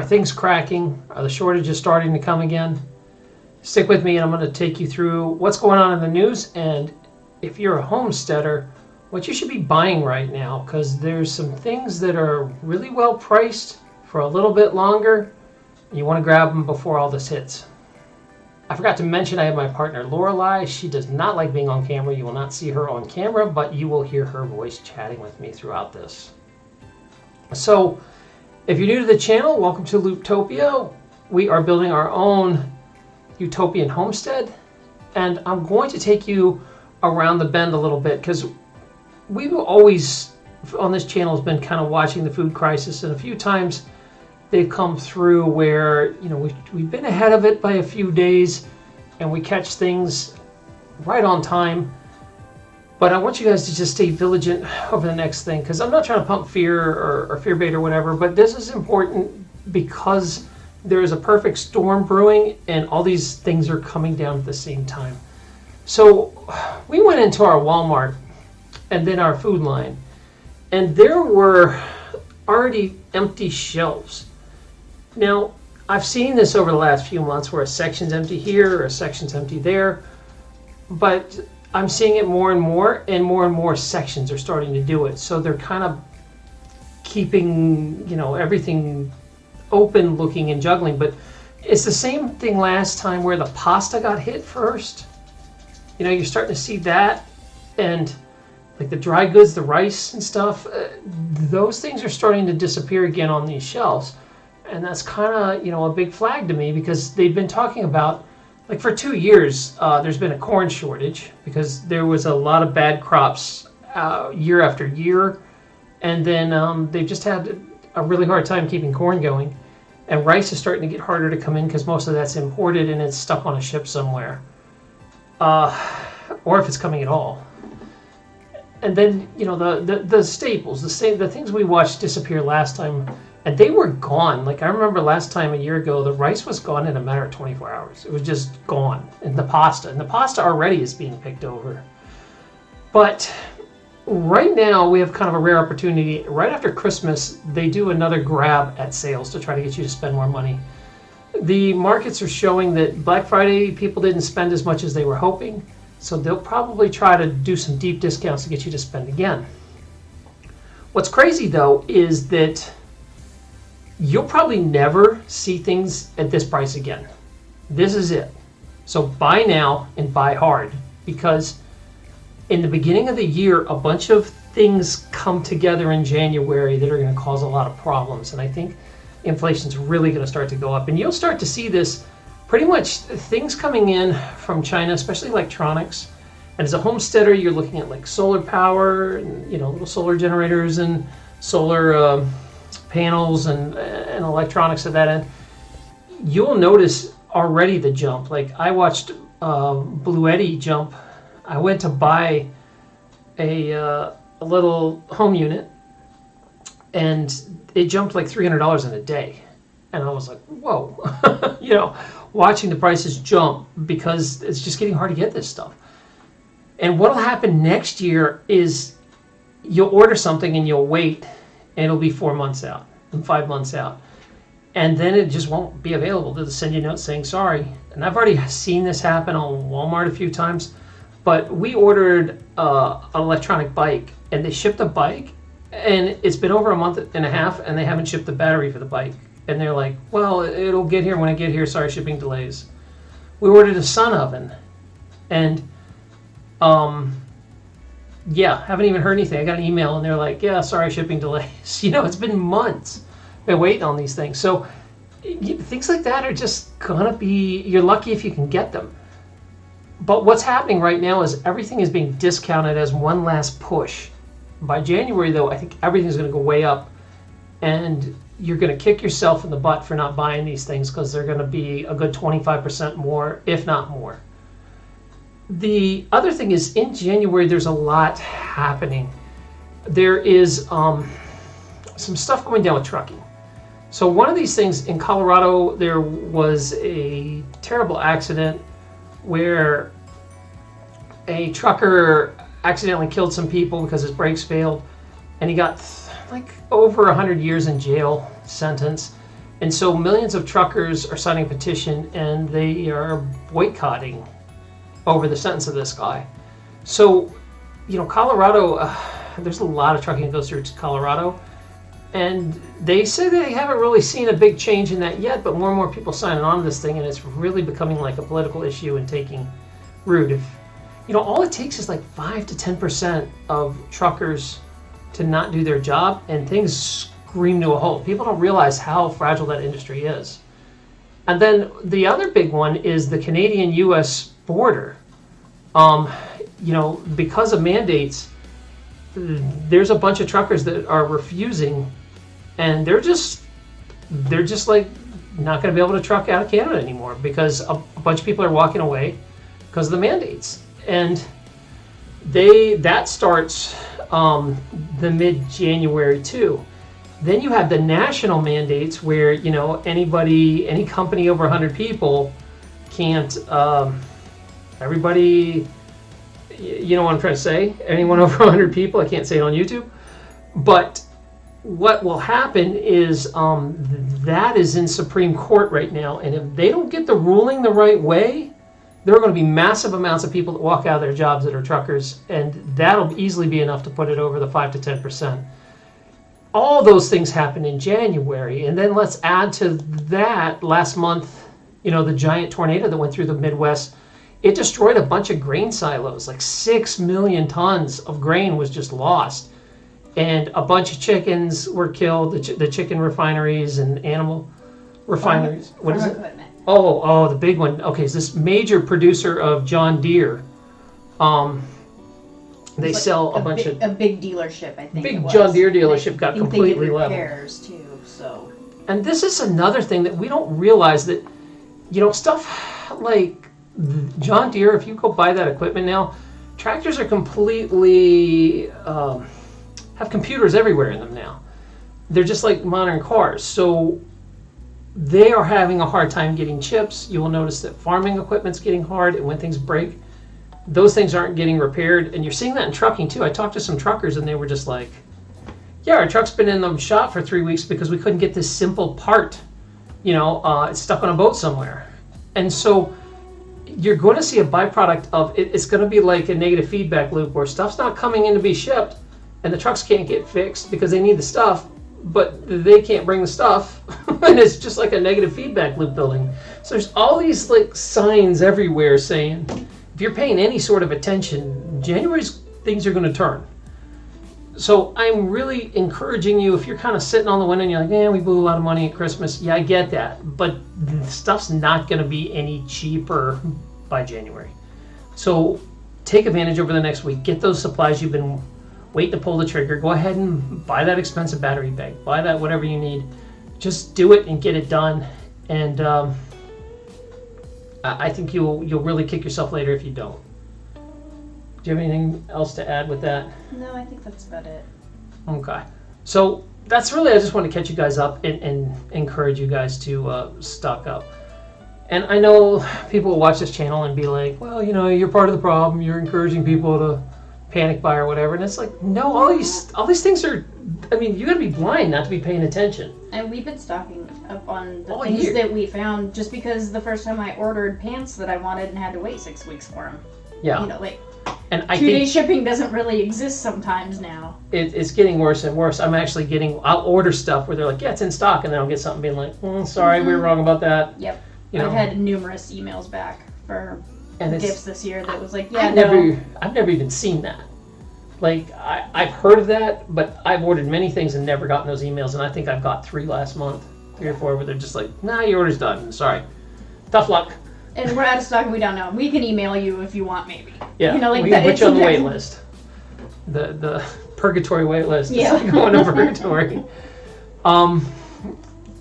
Are things cracking? Are the shortages starting to come again? Stick with me and I'm going to take you through what's going on in the news and if you're a homesteader, what you should be buying right now because there's some things that are really well priced for a little bit longer. You want to grab them before all this hits. I forgot to mention I have my partner Lorelei. She does not like being on camera. You will not see her on camera, but you will hear her voice chatting with me throughout this. So, if you're new to the channel, welcome to Looptopia. We are building our own utopian homestead, and I'm going to take you around the bend a little bit because we've always on this channel has been kind of watching the food crisis, and a few times they've come through where you know we've, we've been ahead of it by a few days and we catch things right on time but I want you guys to just stay vigilant over the next thing because I'm not trying to pump fear or, or fear bait or whatever but this is important because there is a perfect storm brewing and all these things are coming down at the same time. So we went into our Walmart and then our food line and there were already empty shelves. Now, I've seen this over the last few months where a section's empty here or a section's empty there, but I'm seeing it more and more, and more and more sections are starting to do it. So they're kind of keeping, you know, everything open looking and juggling. But it's the same thing last time where the pasta got hit first. You know, you're starting to see that, and like the dry goods, the rice and stuff, uh, those things are starting to disappear again on these shelves and that's kind of you know a big flag to me because they've been talking about like for two years uh, there's been a corn shortage because there was a lot of bad crops uh, year after year. And then um, they've just had a really hard time keeping corn going. And rice is starting to get harder to come in because most of that's imported and it's stuck on a ship somewhere. Uh, or if it's coming at all. And then you know the the, the staples the same the things we watched disappear last time and they were gone. Like I remember last time a year ago, the rice was gone in a matter of 24 hours. It was just gone. And the pasta, and the pasta already is being picked over. But right now we have kind of a rare opportunity. Right after Christmas, they do another grab at sales to try to get you to spend more money. The markets are showing that Black Friday people didn't spend as much as they were hoping. So they'll probably try to do some deep discounts to get you to spend again. What's crazy though is that you'll probably never see things at this price again. This is it. So buy now and buy hard because in the beginning of the year, a bunch of things come together in January that are going to cause a lot of problems. And I think inflation's really going to start to go up. And you'll start to see this pretty much things coming in from China, especially electronics. And as a homesteader, you're looking at like solar power and, you know, little solar generators and solar. Uh, panels and, and electronics at that end, you'll notice already the jump. Like I watched uh, Bluetti jump. I went to buy a, uh, a little home unit and it jumped like $300 in a day. And I was like, whoa, you know, watching the prices jump because it's just getting hard to get this stuff. And what'll happen next year is you'll order something and you'll wait and it'll be four months out and five months out. And then it just won't be available. They'll send you a note saying sorry. And I've already seen this happen on Walmart a few times. But we ordered uh, an electronic bike and they shipped the bike and it's been over a month and a half and they haven't shipped the battery for the bike. And they're like, well, it'll get here when I get here. Sorry, shipping delays. We ordered a sun oven and um, yeah, haven't even heard anything. I got an email and they're like, yeah, sorry, shipping delays. You know, it's been months. Been waiting on these things. So things like that are just gonna be, you're lucky if you can get them. But what's happening right now is everything is being discounted as one last push. By January, though, I think everything's gonna go way up and you're gonna kick yourself in the butt for not buying these things because they're gonna be a good 25% more, if not more. The other thing is in January, there's a lot happening. There is um, some stuff going down with trucking. So one of these things in Colorado, there was a terrible accident where a trucker accidentally killed some people because his brakes failed and he got like over 100 years in jail sentence And so millions of truckers are signing a petition and they are boycotting over the sentence of this guy. So, you know, Colorado, uh, there's a lot of trucking that goes through Colorado. And they say they haven't really seen a big change in that yet, but more and more people signing on to this thing, and it's really becoming like a political issue and taking root. If you know, all it takes is like five to ten percent of truckers to not do their job, and things scream to a halt. People don't realize how fragile that industry is. And then the other big one is the Canadian-U.S. border. Um, you know, because of mandates, there's a bunch of truckers that are refusing and they're just they're just like not going to be able to truck out of Canada anymore because a, a bunch of people are walking away because of the mandates, and they that starts um, the mid January too. Then you have the national mandates where you know anybody, any company over 100 people can't. Um, everybody, you know what I'm trying to say. Anyone over 100 people, I can't say it on YouTube, but what will happen is um, that is in Supreme Court right now, and if they don't get the ruling the right way, there are going to be massive amounts of people that walk out of their jobs that are truckers, and that'll easily be enough to put it over the five to ten percent. All those things happen in January, and then let's add to that last month, you know, the giant tornado that went through the Midwest. It destroyed a bunch of grain silos, like six million tons of grain was just lost and a bunch of chickens were killed. The, ch- the chicken refineries and animal refineries. What is it? Equipment. Oh, oh, the big one. Okay, is this major producer of John Deere? Um, they Like sell a, a bunch big, of a big dealership. I think. Big it was. John Deere dealership got think completely they did leveled. repairs too. So and this is another thing that we don't realize that you know stuff like John Deere. If you go buy that equipment now, tractors are completely um, have computers everywhere in them now. They're just like modern cars. So they are having a hard time getting chips. You will notice that farming equipment's getting hard, and when things break, those things aren't getting repaired. And you're seeing that in trucking too. I talked to some truckers, and they were just like, "Yeah, our truck's been in the shop for three weeks because we couldn't get this simple part. You know, uh, it's stuck on a boat somewhere." And so you're going to see a byproduct of it. It's going to be like a negative feedback loop where stuff's not coming in to be shipped, and the trucks can't get fixed because they need the stuff but they can't bring the stuff. And it's just like a negative feedback loop building. So there's all these like signs everywhere saying if you're paying any sort of attention january's things are going to turn so i'm really encouraging you if you're kind of sitting on the window and you're like yeah we blew a lot of money at christmas yeah i get that but stuff's not going to be any cheaper by january so take advantage over the next week get those supplies you've been waiting to pull the trigger. Go ahead and buy that expensive battery bank. Buy that whatever you need. Just do it and get it done. And um, I I think you'll you'll really kick yourself later if you don't. Do you have anything else to add with that? no, I think that's about it. Okay. So that's really I just want to catch you guys up and, and encourage you guys to uh, stock up. And I know people will watch this channel and be like, well, you know, you're part of the problem. You're encouraging people to panic buy or whatever. And it's like, no, all these all these things are. I mean, you got to be blind not to be paying attention. And we've been stocking up on the All things year. that we found just because the first time I ordered pants that I wanted and had to wait six weeks for them. Yeah. You know, like And I two day shipping doesn't really exist sometimes now. it, it's getting worse and worse. I'm actually getting. I'll order stuff where they're like, yeah, it's in stock, and then I'll get something being like, mm, sorry, we were wrong about that. Yep. You know. I've had numerous emails back for and this year that was like, yeah, I've no. never, I've never even seen that. Like I, I've heard of that, but I've ordered many things and never gotten those emails. And I think I've got three last month, three or four, where they're just like, "Nah, your order's done. Sorry, tough luck." And we're out of stock and we don't know. We can email you if you want, maybe. Yeah, You know, like we that- can put you on the wait list. The the purgatory wait list. Yeah. Like going to purgatory. Um,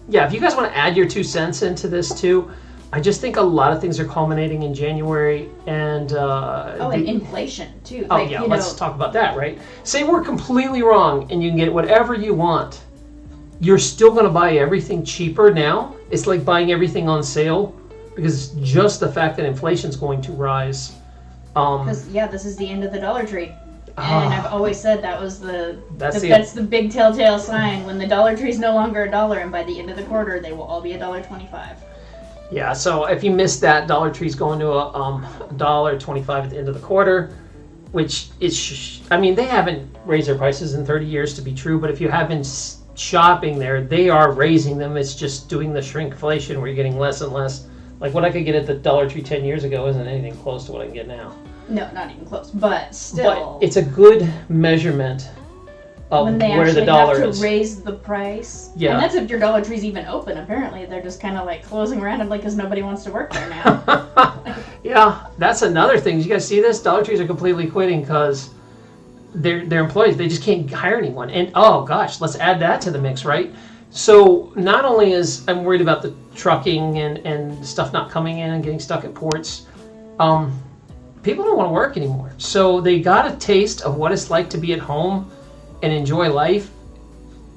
yeah, if you guys want to add your two cents into this too, I just think a lot of things are culminating in January, and uh, Oh, and the- inflation too. Oh like, yeah, let's know, talk about that, right? Say we're completely wrong and you can get whatever you want. You're still going to buy everything cheaper now. It's like buying everything on sale because just the fact that inflation's going to rise. Um, yeah, this is the end of the Dollar Tree. And Ah. I've always said that was the, That's the the- that's the big telltale sign when the Dollar Tree's no longer a dollar, and by the end of the quarter they will all be a dollar twenty-five. Yeah, so if you missed that, Dollar Tree's going to a um, dollar twenty-five at the end of the quarter, which is, sh- I mean, they haven't raised their prices in thirty years to be true, but if you have been shopping there, they are raising them. It's just doing the shrinkflation where you're getting less and less. Like what I could get at the Dollar Tree ten years ago isn't anything close to what I can get now. No, not even close. But still, But it's a good measurement of when they where actually the dollar have to is. raise the price. Yeah. And that's if your Dollar Tree's even open. Apparently, they're just kind of like closing randomly because nobody wants to work there now. yeah, that's another thing. You guys see this? Dollar Trees are completely quitting because their their employees they just can't hire anyone. And oh gosh, let's add that to the mix, right? So not only is I'm worried about the trucking and and stuff not coming in and getting stuck at ports, um, people don't want to work anymore. So they got a taste of what it's like to be at home and enjoy life.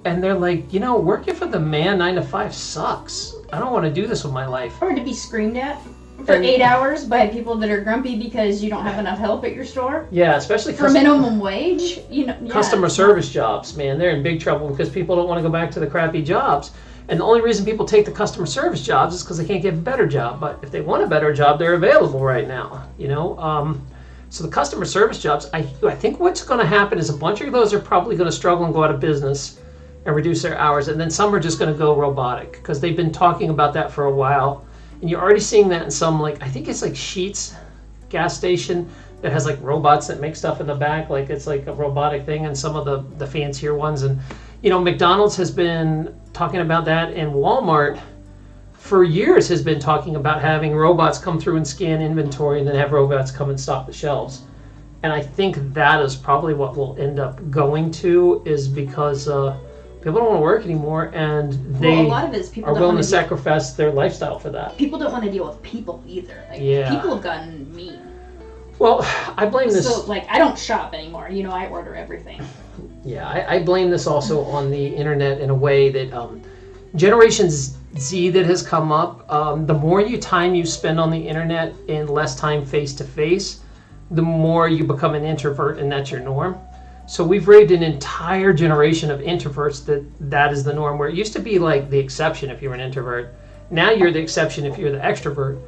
And they're like, you know, working for the man nine to five sucks. I don't want to do this with my life. or to be screamed at for eight hours by people that are grumpy because you don't have enough help at your store Yeah, especially for minimum wage. You know, yeah. customer service jobs, man, they're in big trouble because people don't want to go back to the crappy jobs. And the only reason people take the customer service jobs is because they can't get a better job. But if they want a better job, they're available right now. You know, um, so the customer service jobs, I, I think what's going to happen is a bunch of those are probably going to struggle and go out of business and reduce their hours, and then some are just going to go robotic because they've been talking about that for a while. And you're already seeing that in some like I think it's like Sheetz gas station that has like robots that make stuff in the back like it's like a robotic thing and some of the the fancier ones and you know mcdonald's has been talking about that and walmart for years has been talking about having robots come through and scan inventory and then have robots come and stock the shelves. And i think that is probably what we'll end up going to is because uh, people don't want to work anymore and they well, a lot of it is people are willing to sacrifice their lifestyle for that people don't want to deal with people either. Like Yeah. people have gotten mean. well i blame this So like I don't shop anymore. You know, I order everything. Yeah, I, I blame this also on the internet in a way that um, Generation Z that has come up. Um, the more you time you spend on the internet and less time face to face, the more you become an introvert, and that's your norm. So we've raised an entire generation of introverts that that is the norm. Where it used to be like the exception if you were an introvert, now you're the exception if you're the extrovert.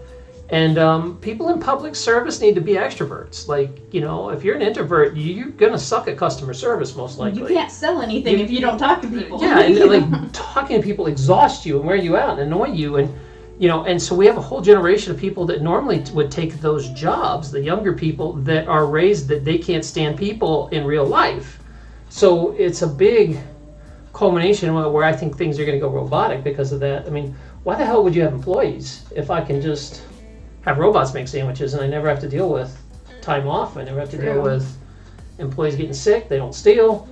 And um, people in public service need to be extroverts. Like, you know, if you're an introvert, you- you're going to suck at customer service most likely. You can't sell anything You- if you don't talk to people. Yeah, and like talking to people exhausts you and wear you out and annoy you. And, you know, and so we have a whole generation of people that normally would take those jobs, the younger people that are raised that they can't stand people in real life. So it's a big culmination where I think things are going to go robotic because of that. I mean, why the hell would you have employees if I can just have robots make sandwiches and I never have to deal with time off? I never have to deal with employees getting sick. They don't steal.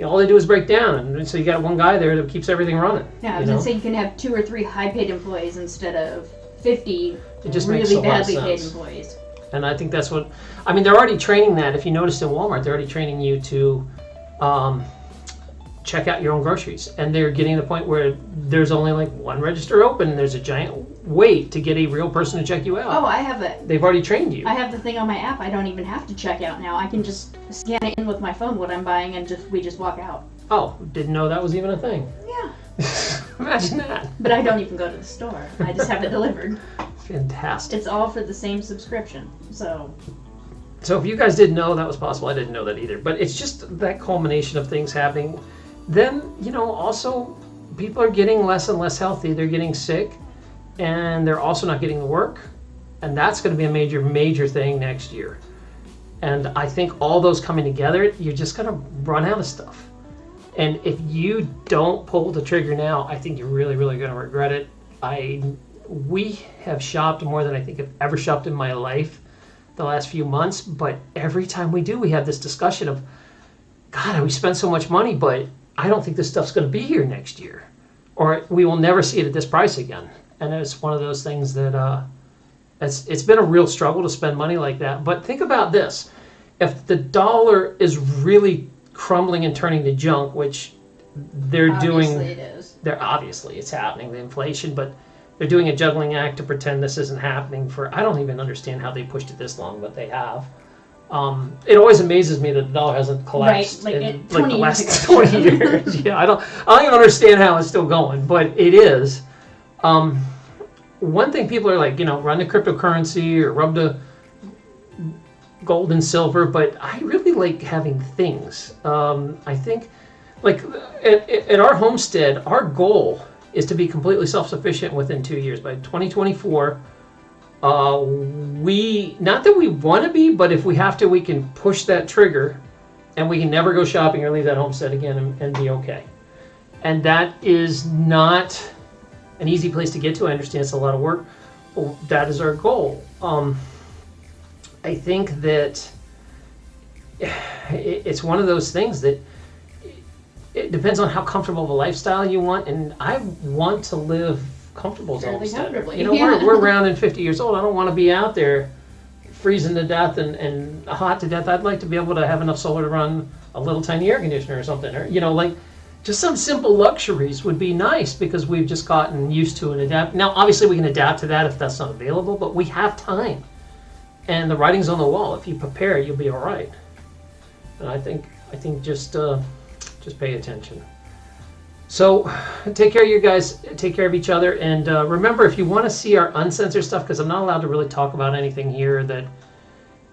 You know, all they do is break down, and so you got one guy there that keeps everything running. Yeah, I you was know? gonna say you can have two or three high-paid employees instead of fifty It just really makes a lot of badly paid sense. employees. And I think that's what, I mean, they're already training that. If you noticed in Walmart, they're already training you to um, check out your own groceries. And they're getting to the point where there's only like one register open and there's a giant wait to get a real person to check you out. Oh. I have a They've already trained you. I have the thing on my app. I don't even have to check out now. I can just scan it in with my phone what I'm buying and just we just walk out. Oh, didn't know that was even a thing. Yeah. Imagine that. But I don't even go to the store. I just have it delivered. Fantastic. It's all for the same subscription. So So if you guys didn't know that was possible, I didn't know that either. But it's just that culmination of things happening. Then, you know, also people are getting less and less healthy. They're getting sick and they're also not getting the work. And that's going to be a major, major thing next year. And I think all those coming together, you're just going to run out of stuff. And if you don't pull the trigger now, I think you're really, really going to regret it. I, we have shopped more than I think I've ever shopped in my life the last few months, but every time we do, we have this discussion of, God, we spent so much money, but I don't think this stuff's going to be here next year, or we will never see it at this price again. And it's one of those things that uh, it's it's been a real struggle to spend money like that. But think about this: if the dollar is really crumbling and turning to junk, which they're doing obviously it is. they're obviously it's happening the inflation but they're doing a juggling act to pretend this isn't happening for i don't even understand how they pushed it this long but they have Um, it always amazes me that the dollar hasn't collapsed like in like the last 20 years. yeah, I don't, I don't even understand how it's still going, but it is. Um, one thing people are like, you know, run the cryptocurrency or rub the gold and silver, but I really like having things. Um, I think, like, at, at our homestead, our goal is to be completely self-sufficient within two years. By 2024, uh, we not that we want to be, but if we have to, we can push that trigger, and we can never go shopping or leave that homestead again and, and be okay. And that is not an easy place to get to. I understand it's a lot of work. That is our goal. Um, I think that it's one of those things that it depends on how comfortable of a lifestyle you want, and I want to live comfortable Fairly comfortably, You know, yeah. we're, we're around and 50 years old. I don't want to be out there freezing to death and, and hot to death. I'd like to be able to have enough solar to run a little tiny air conditioner or something, or you know, like just some simple luxuries would be nice because we've just gotten used to and adapt. Now, obviously, we can adapt to that if that's not available, but we have time, and the writing's on the wall. If you prepare, you'll be all right. And I think I think just uh, just pay attention. So, take care of you guys. Take care of each other, and uh, remember, if you want to see our uncensored stuff, because I'm not allowed to really talk about anything here that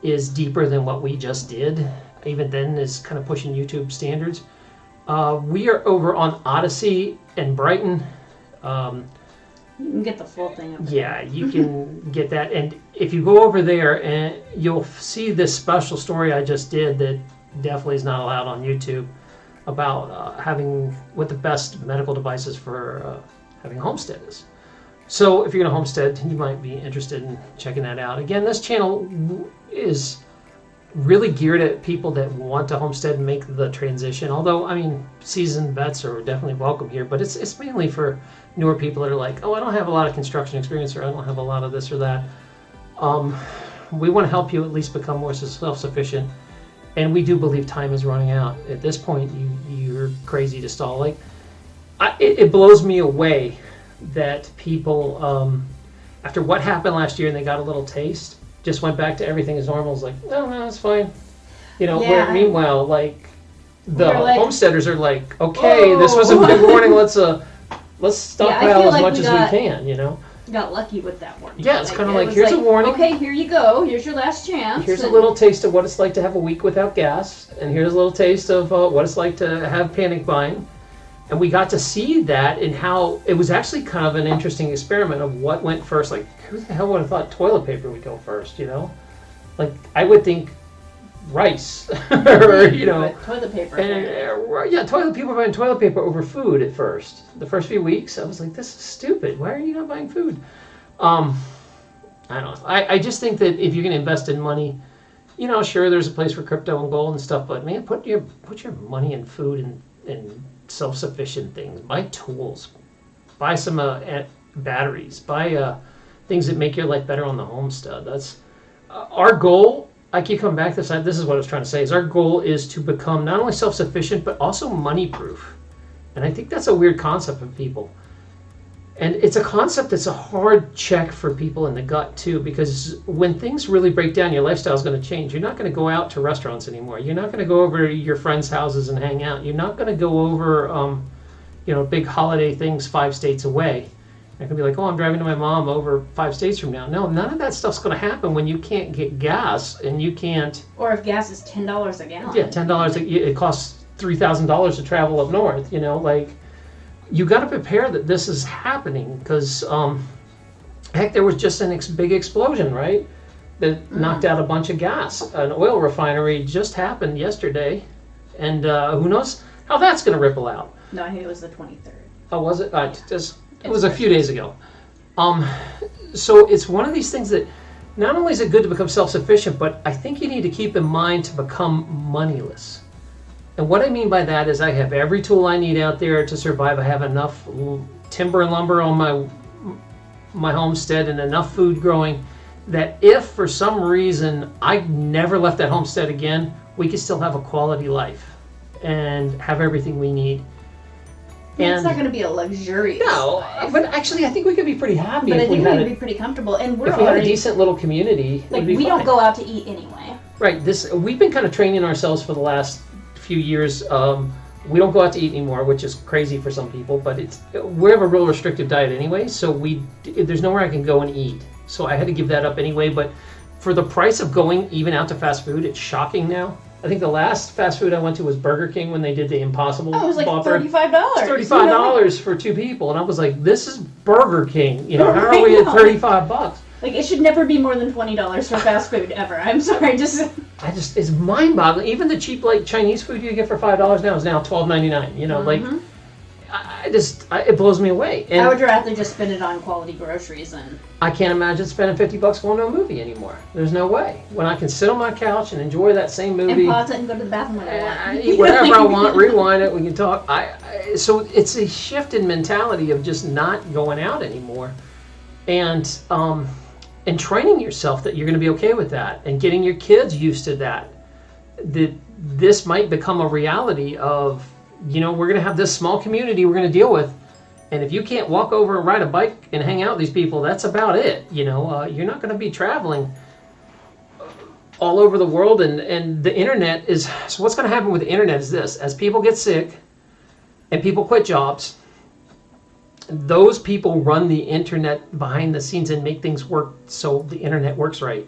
is deeper than what we just did. Even then, is kind of pushing YouTube standards. Uh, we are over on Odysee and Brighteon. Um, You can get the full thing yeah, you can get that. And if you go over there, and you'll see this special story I just did that definitely is not allowed on YouTube about uh, having what the best medical devices for uh, having a homestead is. So if you're going to homestead, you might be interested in checking that out. Again, this channel is really geared at people that want to homestead and make the transition. Although, I mean, seasoned vets are definitely welcome here, but it's it's mainly for newer people that are like, oh, I don't have a lot of construction experience or I don't have a lot of this or that. Um, we want to help you at least become more self-sufficient, and we do believe time is running out. At this point, you you're crazy to stall. Like, I, it, it blows me away that people, um, after what happened last year and they got a little taste, just went back to everything as normal. It's like, no, no, it's fine. You know, where meanwhile, like the like- homesteaders are like, okay, this was a Whoa. good warning. Let's uh, let's stockpile feel as like much we as got- we can. You know, Got lucky with that one. Yeah, it's kinda it like, was here's a warning. Okay, here you go. Here's your last chance. here's a little taste of what it's like to have a week without gas, and here's a little taste of uh, what it's like to have panic buying. And we got to see that and how it was actually kind of an interesting experiment of what went first. Like, who the hell would have thought toilet paper would go first? You know, like I would think rice or you know. Toilet paper. And uh, yeah, toilet people were buying toilet paper over food at first. The first few weeks, I was like, "This is stupid. Why are you not buying food?" Um, I don't know. I, I just think that if you're going to invest in money, you know, sure, there's a place for crypto and gold and stuff, but man, put your put your money in food and and self-sufficient things. Buy tools. Buy some uh, batteries. Buy uh, things that make your life better on the homestead. That's uh, our goal. I keep coming back to this. This is what I was trying to say. Is our goal is to become not only self-sufficient but also money-proof, and I think that's a weird concept of people. And it's a concept that's a hard check for people in the gut too, because when things really break down, your lifestyle is going to change. You're not going to go out to restaurants anymore. You're not going to go over to your friends' houses and hang out. You're not going to go over, um, you know, big holiday things five states away. I can be like, oh, I'm driving to my mom over five states from now. No, none of that stuff's going to happen when you can't get gas and you can't. Or if gas is ten dollars a gallon. Yeah, ten dollars. It costs three thousand dollars to travel up north. You know, like you got to prepare that this is happening because, um, heck, there was just an ex- big explosion, right? That knocked out a bunch of gas. An oil refinery just happened yesterday, and uh, who knows how that's going to ripple out. No, I think it was the twenty third. Oh, was it? Uh, just, it was a few days ago. Um, so it's one of these things that not only is it good to become self-sufficient, but I think you need to keep in mind to become moneyless. And what I mean by that is I have every tool I need out there to survive. I have enough timber and lumber on my my homestead and enough food growing that if for some reason I never left that homestead again, we could still have a quality life and have everything we need. And it's not going to be a luxurious. No, life, but actually, I think we could be pretty happy but I think we would be pretty comfortable, and we're if we had a decent little community. like we don't go out to eat anyway. Right. This we've been kind of training ourselves for the last few years. Um, we don't go out to eat anymore, which is crazy for some people. But it's we have a real restrictive diet anyway, so we there's nowhere I can go and eat. So I had to give that up anyway. But for the price of going even out to fast food, it's shocking now. I think the last fast food I went to was Burger King when they did the Impossible. Oh, it was like thirty-five dollars. Thirty-five dollars for two people, and I was like, "This is Burger King." You know, how are we at thirty-five bucks? Like it should never be more than twenty dollars for fast food ever. I'm sorry, just I just it's mind-boggling. Even the cheap like Chinese food you get for five dollars now is now twelve ninety-nine. You know, like Mhm. I, I just I, it blows me away, and I would rather just spend it on quality groceries and I can't imagine spending fifty bucks going to a movie anymore. There's no way. When I can sit on my couch and enjoy that same movie and movie. pause it and go to the bathroom when I want. I eat whatever I want, rewind it, we can talk. I, I so it's a shift in mentality of just not going out anymore, and um, and training yourself that you're going to be okay with that, and getting your kids used to that. That this might become a reality of you know we're going to have this small community we're going to deal with. And if you can't walk over and ride a bike and hang out with these people, that's about it. You know, uh, you're not going to be traveling all over the world and, and the internet is so what's going to happen with the internet is this as people get sick and people quit jobs those people run the internet behind the scenes and make things work so the internet works right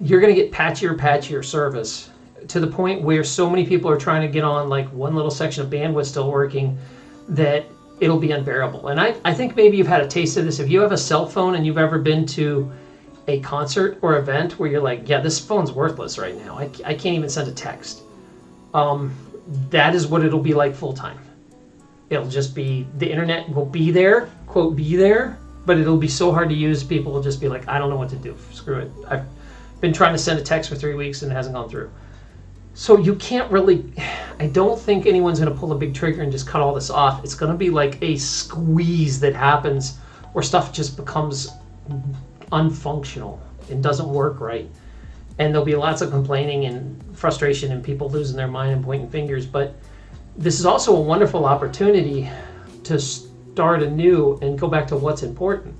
you're going to get patchier patchier service to the point where so many people are trying to get on like one little section of bandwidth still working that it'll be unbearable and I, I think maybe you've had a taste of this if you have a cell phone and you've ever been to a concert or event where you're like, yeah, this phone's worthless right now. I, I can't even send a text. Um, that is what it'll be like full time. It'll just be the internet will be there, quote, be there, but it'll be so hard to use. People will just be like, I don't know what to do. Screw it. I've been trying to send a text for three weeks and it hasn't gone through. So you can't really. I don't think anyone's going to pull a big trigger and just cut all this off. It's going to be like a squeeze that happens where stuff just becomes unfunctional and doesn't work right. And there'll be lots of complaining and frustration and people losing their mind and pointing fingers. But this is also a wonderful opportunity to start anew and go back to what's important,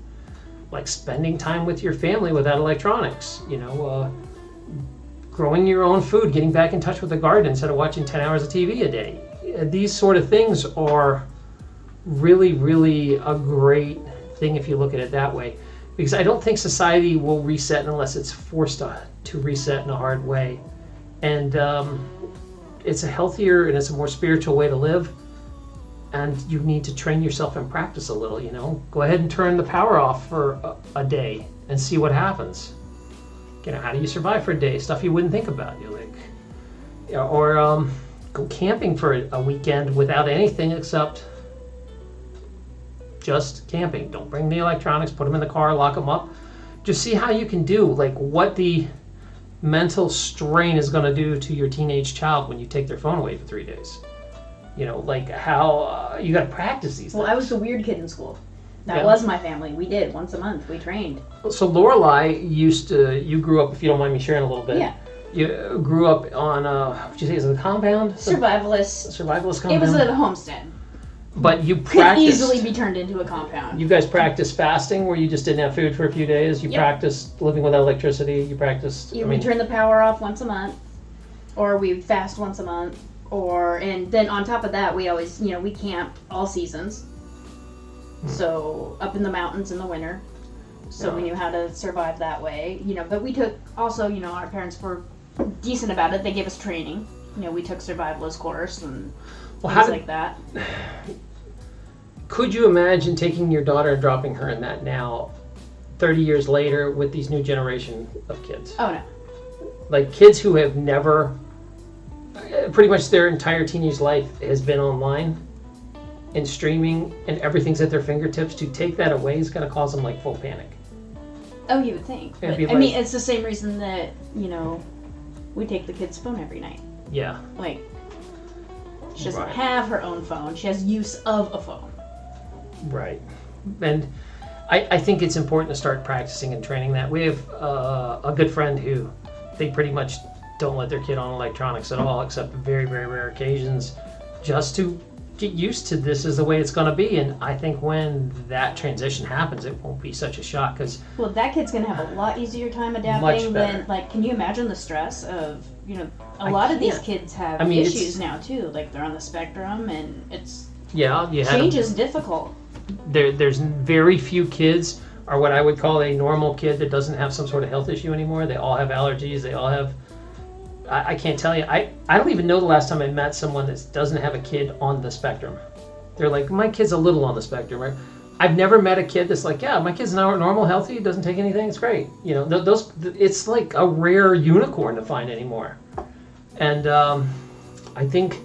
like spending time with your family without electronics. You know, uh, growing your own food, getting back in touch with the garden instead of watching 10 hours of TV a day. Uh, These sort of things are really, really a great thing if you look at it that way because I don't think society will reset unless it's forced to, to reset in a hard way. And um, it's a healthier and it's a more spiritual way to live. And you need to train yourself and practice a little, you know. Go ahead and turn the power off for a, a day and see what happens. You know, how do you survive for a day? Stuff you wouldn't think about. Like, you know, or um, go camping for a weekend without anything except just camping. Don't bring the electronics, put them in the car, lock them up. Just see how you can do, like what the mental strain is going to do to your teenage child when you take their phone away for three days. You know, like how uh, you got to practice these Well, I was the weird kid in school. That Yeah. was my family. We did once a month. We trained. So Lorelai used to, you grew up, if you don't mind me sharing a little bit. Yeah. You grew up on, uh, what'd you say, is it a compound? Survivalist. Survivalist compound. It was a homestead. But you Could practiced. easily be turned into a compound. You guys practiced fasting where you just didn't have food for a few days. You Yep. practiced living without electricity. You practiced. You I would mean, turn the power off once a month, or we would fast once a month, or and then on top of that, we always you know we camp all seasons. Hmm. So up in the mountains in the winter, so we Yeah. knew how to survive that way. You know, but we took also you know our parents were decent about it. They gave us training. You know, we took survivalist course and well, things did, like that. could you imagine taking your daughter and dropping her in that now, 30 years later, with these new generation of kids? Oh no, Like kids who have never, uh, pretty much their entire teenage life has been online and streaming and everything's at their fingertips. To take that away is going to cause them like full panic. oh you would think. But, be I mean, it's the same reason that you know we take the kid's phone every night. Yeah. Like, she doesn't Right. have her own phone. She has use of a phone. Right. And I, I think it's important to start practicing and training that. We have uh, a good friend who they pretty much don't let their kid on electronics at all, except very, very rare occasions, just to get used to this is the way it's going to be, and I think when that transition happens, it won't be such a shock because Well, that kid's gonna have a lot easier time adapting than like. Can you imagine the stress of you know? A I lot of these kids have I mean, issues now too. Like they're on the spectrum, and it's yeah, you have change is difficult. there. There's very few kids are what I would call a normal kid that doesn't have some sort of health issue anymore. They all have allergies. They all have. I, I can't tell you. I I don't even know the last time I met someone that doesn't have a kid on the spectrum. They're like, my kid's a little on the spectrum, right? I've never met a kid that's like, yeah, my kid's nor- normal, healthy, doesn't take anything, it's great. You know, th- those it's like a rare unicorn to find anymore. And um, I think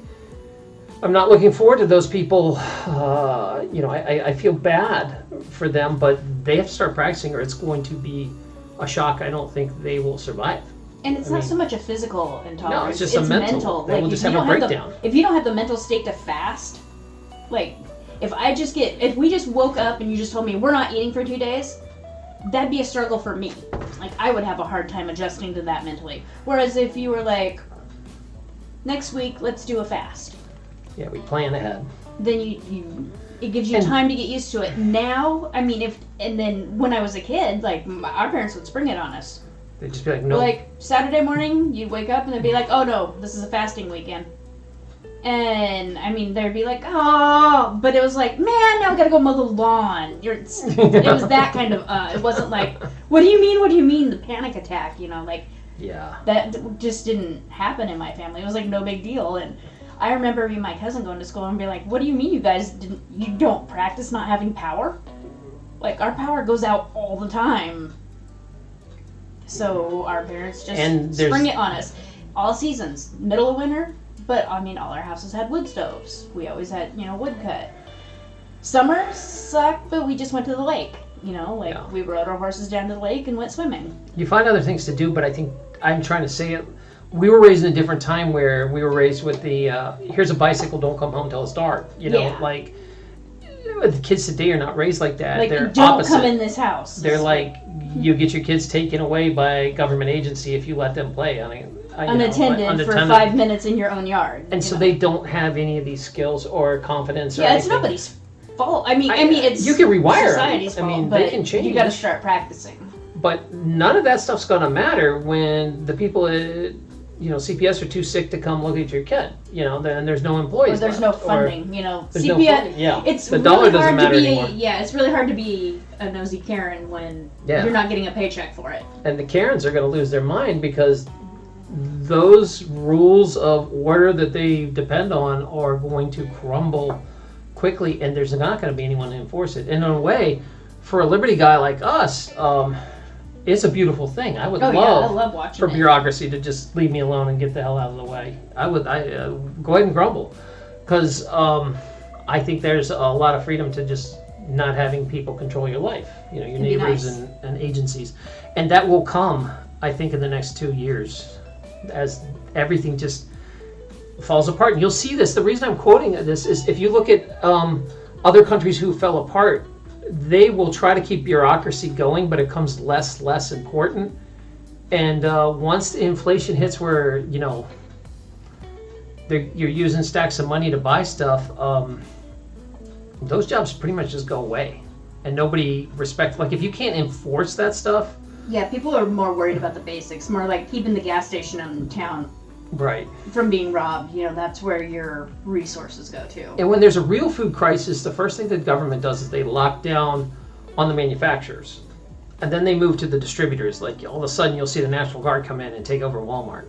I'm not looking forward to those people. Uh, you know, I, I- I feel bad for them, but they have to start practicing, or it's going to be a shock. I don't think they will survive. And it's I not mean- so much a physical intolerance. No, it's just a mental. They will Like just if you have a breakdown. The, if you don't have the mental state to fast, like if I just get if we just woke up and you just told me we're not eating for two days, that'd be a struggle for me. Like I would have a hard time adjusting to that mentally. Whereas if you were like, next week let's do a fast, Yeah, we plan ahead. then you you it gives you And- time to get used to it. Now, I mean, if and then when I was a kid, like our parents would spring it on us. They just be like, no, Like Saturday morning, you'd wake up and they'd be like, "Oh no, this is a fasting weekend." And I mean, they'd be like, "Oh," but it was like, "Man, now I gotta go mow the lawn." You're, it was that kind of. Uh, it wasn't like, "What do you mean? What do you mean?" The panic attack, you know, like yeah. that just didn't happen in my family. It was like no big deal. And I remember me and my cousin going to school and be like, "What do you mean you guys didn't? You don't practice not having power? Like our power goes out all the time." So our parents just And spring it on us, all seasons, middle of winter. But I mean, all our houses had wood stoves. We always had, you know, wood cut. Summer sucked, but we just went to the lake. You know, like Yeah. we rode our horses down to the lake and went swimming. You find other things to do, but I think I'm trying to say it. We were raised in a different time where we were raised with the uh, here's a bicycle, don't come home till it's dark. You know, Yeah. like the kids today are not raised like that. Like, They're don't opposite. come in this house. They're like you get your kids taken away by government agency if you let them play on a, uh, you know, unattended, for five minutes in your own yard. And so know. they don't have any of these skills or confidence. Or Yeah, it's anything. nobody's fault. I mean, I, I- mean, it's you can rewire society's I fault, mean, but they can change. You got to start practicing. But none of that stuff's going to matter when the people at you know CPS are too sick to come look at your kid. You know, then there's no Or employees. there's no left, or funding. You know, There's no CPS. Yeah, It's the really dollar doesn't hard matter to be. anymore. Yeah, it's really hard to be a nosy Karen when Yeah. you're not getting a paycheck for it. and the Karens are going to lose their mind because those rules of order that they depend on are going to crumble quickly, and there's not going to be anyone to enforce it. And in a way, for a liberty guy like us, um, it's a beautiful thing. I would Oh yeah, love I love watching for it. bureaucracy to just leave me alone and get the hell out of the way. I would I uh, go ahead and grumble because um, I think there's a lot of freedom to just not having people control your life. You know, your It'd neighbors nice. and, and agencies, and that will come. I think in the next two years, as everything just falls apart. And you'll see this. The reason I'm quoting this is if you look at um, other countries who fell apart, they will try to keep bureaucracy going, but it comes less less important. And uh, once the inflation hits, where you know you're using stacks of money to buy stuff, um, those jobs pretty much just go away, and nobody respect. Like if you can't enforce that stuff, Yeah, people are more worried about the basics, more like keeping the gas station in town right? from being robbed. You know, that's where your resources go to. And when there's a real food crisis, the first thing the government does is they lock down on the manufacturers. And then they move to the distributors. Like all of a sudden, you'll see the National Guard come in and take over Walmart.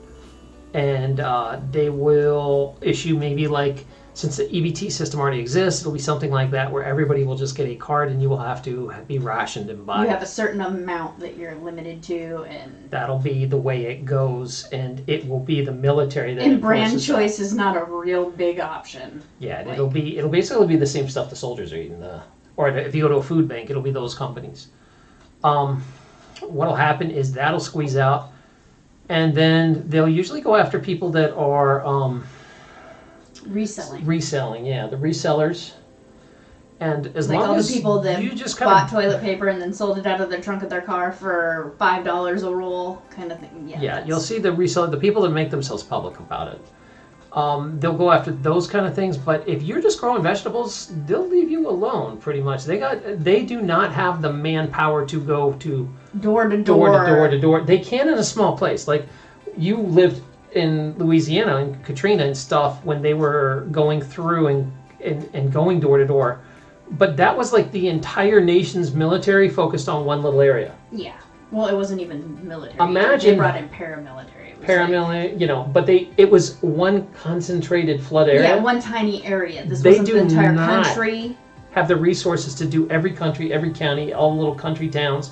And uh, they will issue maybe like, since the EBT system already exists, it'll be something like that where everybody will just get a card and you will have to be rationed and buy. You have a certain amount that you're limited to, and That'll be the way it goes, and it will be the military that and brand enforces that. choice is not a real big option. Yeah, and it'll be it'll basically be the same stuff the soldiers are eating. The, or if you go to a food bank, it'll be those companies. Um, what'll happen is that'll squeeze out, and then they'll usually go after people that are um, Reselling. reselling. Yeah, the resellers. And as Like long all as the people that you just bought of toilet paper and then sold it out of the trunk of their car for five dollars a roll, kind of thing. Yeah. yeah, you'll see the reseller, the people that make themselves public about it. Um, they'll go after those kind of things, but if you're just growing vegetables, they'll leave you alone pretty much. They got they do not have the manpower to go to Door to door door. to door to door. They can in a small place. Like you lived in Louisiana and Katrina and stuff when they were going through and, and, and going door to door. But that was like the entire nation's military focused on one little area. Yeah. Well, it wasn't even military. Imagine- they brought in paramilitary. It was like- Paramilitary, you know, but they it was one concentrated flood area. yeah, one tiny area. This They wasn't do the entire not. country. have the resources to do every country, every county, all the little country towns.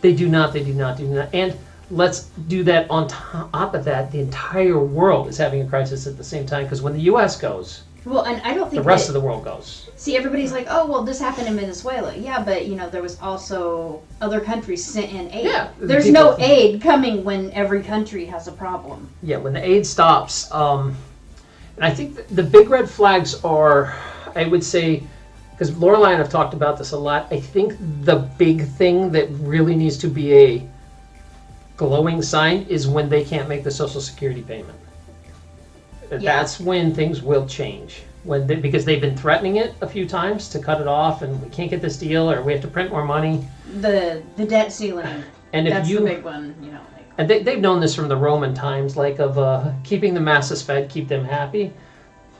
They do not, they do not, do not. And let's do that on top of that. The entire world is having a crisis at the same time because when the U.S. goes, Well, and I don't think the rest that, of the world goes. See, everybody's like, "Oh, well, this happened in Venezuela." Yeah, but you know, there was also other countries sent in aid. Yeah, the There's no aid coming when every country has a problem. Yeah, when the aid stops, um, and I think th- the big red flags are, I would say, because Lorelai and I've talked about this a lot. I think the big thing that really needs to be a glowing sign is when they can't make the Social Security payment. Yeah. That's when things will change. When they, because they've been threatening it a few times to cut it off, and we can't get this deal, or we have to print more money. The the debt ceiling. And if that's you the big one. You know, like and they, they've known this from the Roman times, like of uh, keeping the masses fed, keep them happy.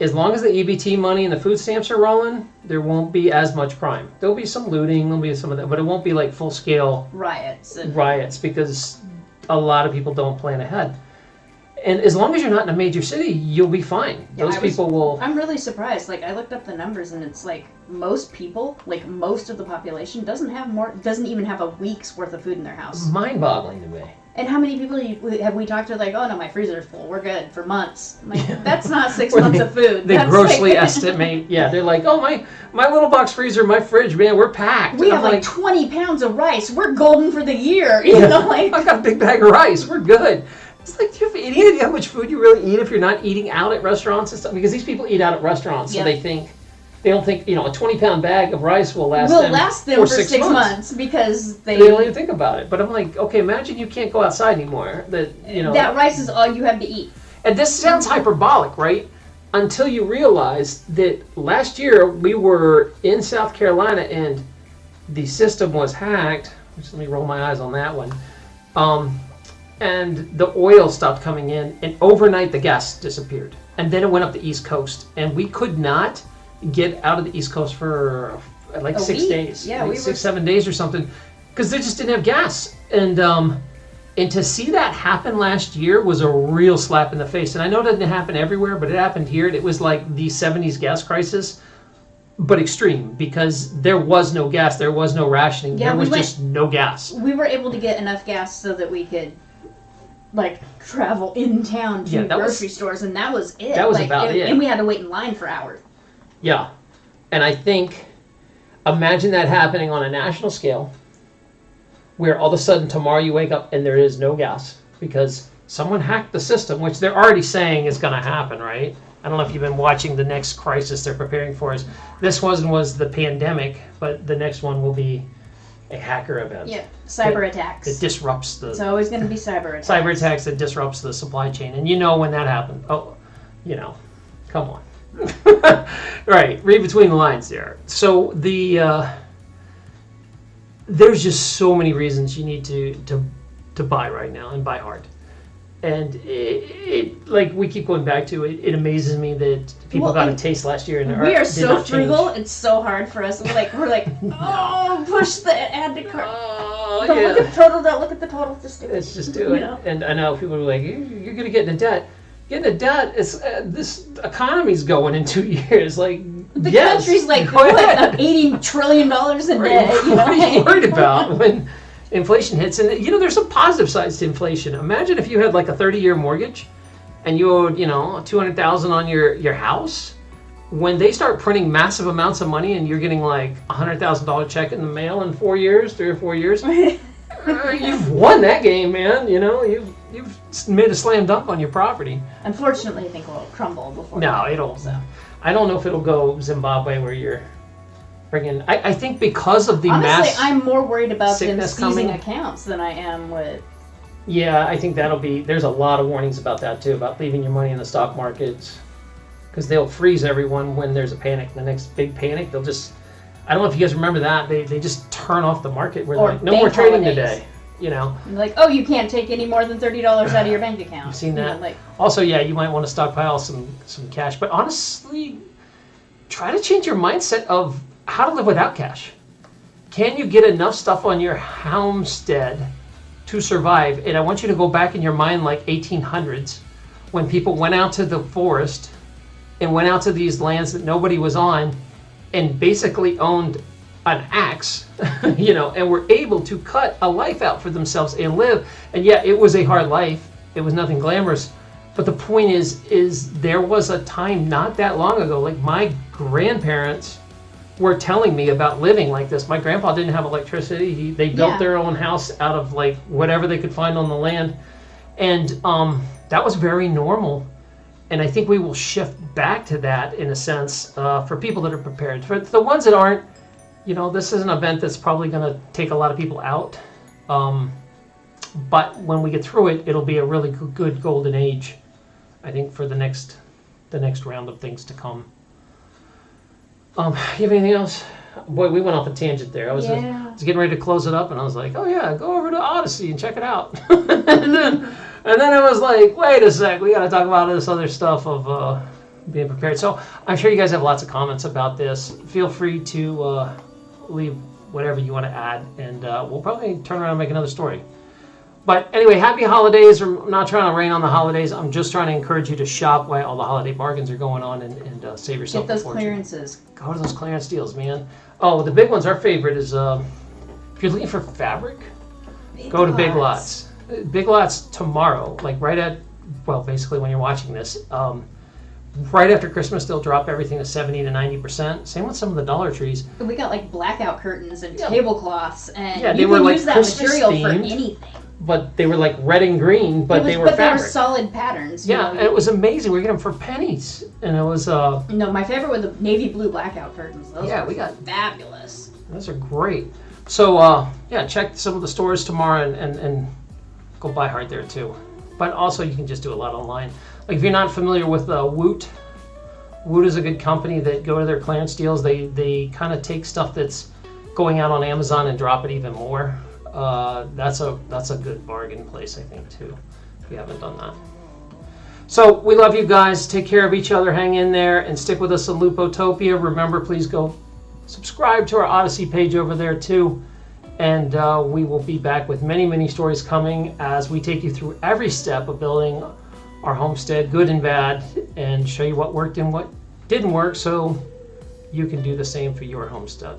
As long as the EBT money and the food stamps are rolling, there won't be as much crime. There'll be some looting, there'll be some of that, but it won't be like full scale riots and riots because a lot of people don't plan ahead. And as long as you're not in a major city, you'll be fine. Yeah, Those was- people will. I'm really surprised. Like I looked up the numbers, and it's like most people, like most of the population, doesn't have more, doesn't even have a week's worth of food in their house. Mind-boggling to me. And how many people you- have we talked to? Like, oh no, my freezer's full. We're good for months. I'm like, that's not six months they- of food. They That's grossly like- estimate. Yeah, they're like, oh my, my little box freezer, my fridge, man, we're packed. We And have I'm like 20 pounds of rice. We're golden for the year. You Yeah. know, like I got a big bag of rice. We're good. It's like, do you have any idea how much food you really eat if you're not eating out at restaurants and stuff? Because these people eat out at restaurants, so Yeah. they think they don't think you know a 20 pound bag of rice will last will them last them for for six, six, months. months. because they, They don't even think about it. But I'm like, okay, imagine you can't go outside anymore. That you know, that rice is all you have to eat. and this sounds hyperbolic, right? Until you realize that last year we were in South Carolina and the system was hacked. Just let me roll my eyes on that one. Um, and the oil stopped coming in, and overnight the gas disappeared. And then it went up the East Coast, and we could not get out of the East Coast for like A six week. days, Yeah, like we six, were- seven days or something, because they just didn't have gas. And um, and to see that happen last year was a real slap in the face. And I know it didn't happen everywhere, but it happened here. And it was like the 70s gas crisis, but extreme because there was no gas, there was no rationing, Yeah, there we was went- just no gas. We were able to get enough gas so that we could like travel in town to Yeah, that was- grocery stores, and that was it. That was Like, about and, it. And we had to wait in line for hours. Yeah. And I think, imagine that happening on a national scale where all of a sudden tomorrow you wake up and there is no gas because someone hacked the system, which they're already saying is going to happen, right? I don't know if you've been watching the next crisis they're preparing for us. This one was the pandemic, but the next one will be a hacker event Yeah, cyber attacks. It disrupts the It's always going to be cyber attacks. cyber attacks that disrupts the supply chain. And you know when that happened. Oh, you know, come on. right, read between the lines there. So the uh, there's just so many reasons you need to to to buy right now and buy hard. And it, it like we keep going back to it. It amazes me that people Well, got a taste last year and We are did so not change. frugal. It's so hard for us. We're like, we're like, oh, push the add to cart. Oh, Don't look at the total. Don't look at the total. Just do it. Let's just do You it. know? And I know people are like, "You- "You're going to get into debt." Get into debt. It's uh, this economy's going in two years. Like The yes, country's like what, eighty trillion dollars in What debt. you, know, what are you worried about when inflation hits? And you know, there's some positive sides to inflation. Imagine if you had like a 30-year mortgage, and you owed you know 200,000 on your your house. When they start printing massive amounts of money, and you're getting like a hundred thousand dollar check in the mail in four years, three or four years, you've won that game, man. You know, you've you've made a slam dunk on your property. Unfortunately, I think we'll crumble before. No, it it'll. So. I don't know if it'll go Zimbabwe where you're bringing. I, I think because of the Honestly, mass. I'm more worried about them seizing coming. accounts than I am with. Yeah, I think that'll be. There's a lot of warnings about that too, about leaving your money in the stock market. because they'll freeze everyone when there's a panic. The next big panic, they'll just. I don't know if you guys remember that. They, they just turn off the market. We're like, no more trading holidays. today. You know. Like, oh, you can't take any more than thirty dollars out of your bank account. I've seen You know, that. like, Also, yeah, you might want to stockpile some some cash, but honestly, try to change your mindset of how to live without cash. Can you get enough stuff on your homestead to survive? And I want you to go back in your mind like 1800s when people went out to the forest and went out to these lands that nobody was on and basically owned an axe, you know, and were able to cut a life out for themselves and live. And yet it was a hard life. It was nothing glamorous. But the point is, is there was a time not that long ago, like my grandparents were telling me about living like this. My grandpa didn't have electricity. He, they built Yeah. their own house out of like whatever they could find on the land. And um, that was very normal. And I think we will shift back to that in a sense uh, for people that are prepared. For the ones that aren't, you know, this is an event that's probably going to take a lot of people out. Um, but when we get through it, it'll be a really good golden age, I think, for the next the next round of things to come. Um, you have anything else? Boy, we went off a tangent there. I was, Yeah. I was getting ready to close it up, and I was like, "Oh yeah, go over to Odysee and check it out." and then, and then I was like, "Wait a sec, we got to talk about this other stuff of uh, being prepared." So I'm sure you guys have lots of comments about this. Feel free to uh, leave whatever you want to add, and uh, we'll probably turn around and make another story. But anyway, happy holidays. I'm not trying to rain on the holidays. I'm just trying to encourage you to shop while all the holiday bargains are going on and, and uh, save yourself get those clearances. Go to those clearance deals, man. Oh, the big ones. Our favorite is um, if you're looking for fabric, go to Big Lots. Uh, Big Lots tomorrow, like right at well, basically when you're watching this, um, right after Christmas, they'll drop everything to seventy to ninety percent. Same with some of the Dollar Trees. We got like blackout curtains and Yeah. tablecloths, and Yeah, they you were, can like, use that Christmas material for anything. But they were like red and green, but was- they were but fabric. they were solid patterns. yeah, know. it was amazing. We get them for pennies, and it was uh, No, my favorite were the navy blue blackout curtains. Those Yeah, we got- fabulous. Those are great. So uh, yeah, check some of the stores tomorrow and, and, and go buy hard there too. But also you can just do a lot online. Like if you're not familiar with uh, Woot, Woot is a good company that go to their clearance deals. They they kind of take stuff that's going out on Amazon and drop it even more. Uh, that's a that's a good bargain place I think too. If you haven't done that. So we love you guys. Take care of each other. Hang in there and stick with us in Lupotopia. Remember, please go subscribe to our Odysee page over there too. And uh, we will be back with many, many stories coming as we take you through every step of building our homestead, good and bad, and show you what worked and what didn't work so you can do the same for your homestead.